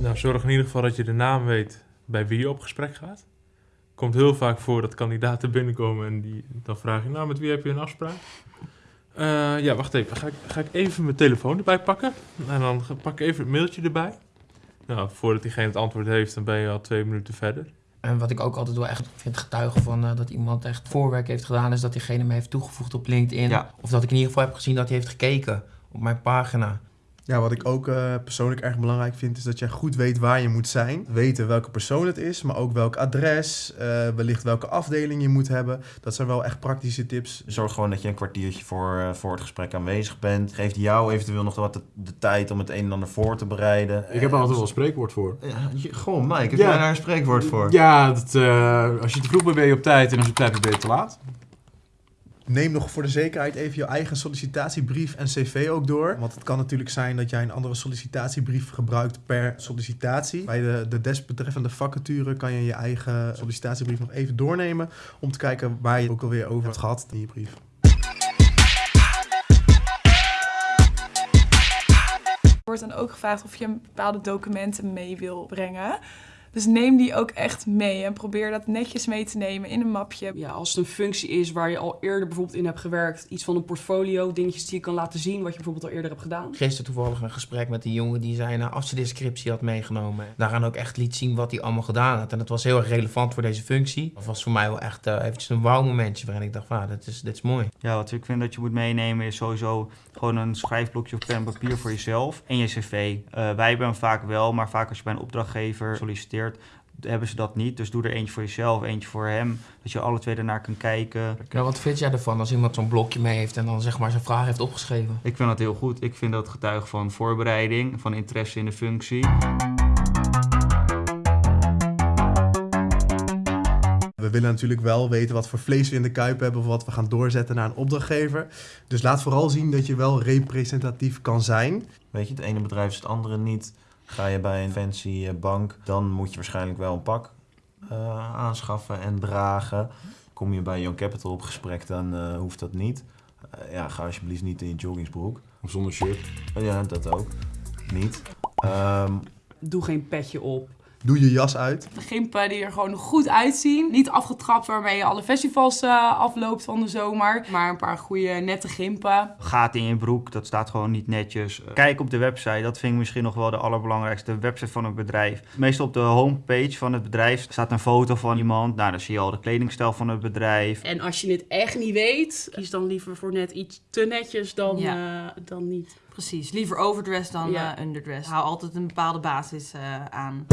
Nou, zorg in ieder geval dat je de naam weet bij wie je op gesprek gaat. Komt heel vaak voor dat kandidaten binnenkomen en die, dan vraag je, nou, met wie heb je een afspraak? Eh, ja, wacht even. Ga ik, ga ik even mijn telefoon erbij pakken? En dan pak ik even het mailtje erbij. Nou, voordat diegene het antwoord heeft, dan ben je al twee minuten verder. En wat ik ook altijd wel echt vind getuigen van eh, dat iemand echt voorwerk heeft gedaan, is dat diegene me heeft toegevoegd op LinkedIn. Ja. Of dat ik in ieder geval heb gezien dat hij heeft gekeken op mijn pagina. Ja, wat ik ook eh, persoonlijk erg belangrijk vind, is dat jij goed weet waar je moet zijn. Weten welke persoon het is, maar ook welk adres, eh, wellicht welke afdeling je moet hebben. Dat zijn wel echt praktische tips. Zorg gewoon dat je een kwartiertje voor, eh, voor het gesprek aanwezig bent. Geeft jou eventueel nog wat de, de tijd om het een en ander voor te bereiden. Ik heb er altijd wel een spreekwoord voor. Ja, gewoon, Mike, heb Ja. jij daar een spreekwoord voor? Ja, dat, eh, als je te vroeg bent ben je op tijd en als je op tijd bent ben je te laat. Neem nog voor de zekerheid even je eigen sollicitatiebrief en cv ook door. Want het kan natuurlijk zijn dat jij een andere sollicitatiebrief gebruikt per sollicitatie. Bij de, de desbetreffende vacature kan je je eigen sollicitatiebrief nog even doornemen... om te kijken waar je ook alweer over hebt gehad in je brief. Er wordt dan ook gevraagd of je bepaalde documenten mee wil brengen. Dus neem die ook echt mee en probeer dat netjes mee te nemen in een mapje. Ja, als het een functie is waar je al eerder bijvoorbeeld in hebt gewerkt, iets van een portfolio, dingetjes die je kan laten zien wat je bijvoorbeeld al eerder hebt gedaan. Gisteren toevallig een gesprek met een jongen die zijn uh, afstudeerscriptie had meegenomen. Daaraan ook echt liet zien wat hij allemaal gedaan had. En dat was heel erg relevant voor deze functie. Dat was voor mij wel echt uh, eventjes een wauw momentje waarin ik dacht, ah, dit, is, dit is mooi. Ja, wat ik vind dat je moet meenemen is sowieso gewoon een schrijfblokje of pen en papier voor jezelf en je cv. Uh, wij hebben hem vaak wel, maar vaak als je bij een opdrachtgever solliciteert, hebben ze dat niet. Dus doe er eentje voor jezelf, eentje voor hem. Dat je alle twee ernaar kan kijken. Nou, wat vind jij ervan als iemand zo'n blokje mee heeft en dan zeg maar zijn vraag heeft opgeschreven? Ik vind dat heel goed. Ik vind dat getuige van voorbereiding, van interesse in de functie. We willen natuurlijk wel weten wat voor vlees we in de kuip hebben of wat we gaan doorzetten naar een opdrachtgever. Dus laat vooral zien dat je wel representatief kan zijn. Weet je, het ene bedrijf is het andere niet. Ga je bij een fancy bank, dan moet je waarschijnlijk wel een pak uh, aanschaffen en dragen. Kom je bij Young Capital op gesprek, dan uh, hoeft dat niet. Uh, ja, ga alsjeblieft niet in je joggingsbroek. Of zonder shirt. ja, dat ook. Niet. Um, Doe geen petje op. Doe je jas uit. Gimpen die er gewoon goed uitzien. Niet afgetrapt waarmee je alle festivals uh, afloopt van de zomer. Maar een paar goede nette gimpen. Gaat in je broek, dat staat gewoon niet netjes. Kijk op de website, dat vind ik misschien nog wel de allerbelangrijkste. De website van het bedrijf. Meestal op de homepage van het bedrijf staat een foto van iemand. Nou, dan zie je al de kledingstijl van het bedrijf. En als je het echt niet weet, kies dan liever voor net iets te netjes dan, Ja. uh, dan niet. Precies, liever overdressed dan Ja. uh, underdressed. Hou altijd een bepaalde basis uh, aan.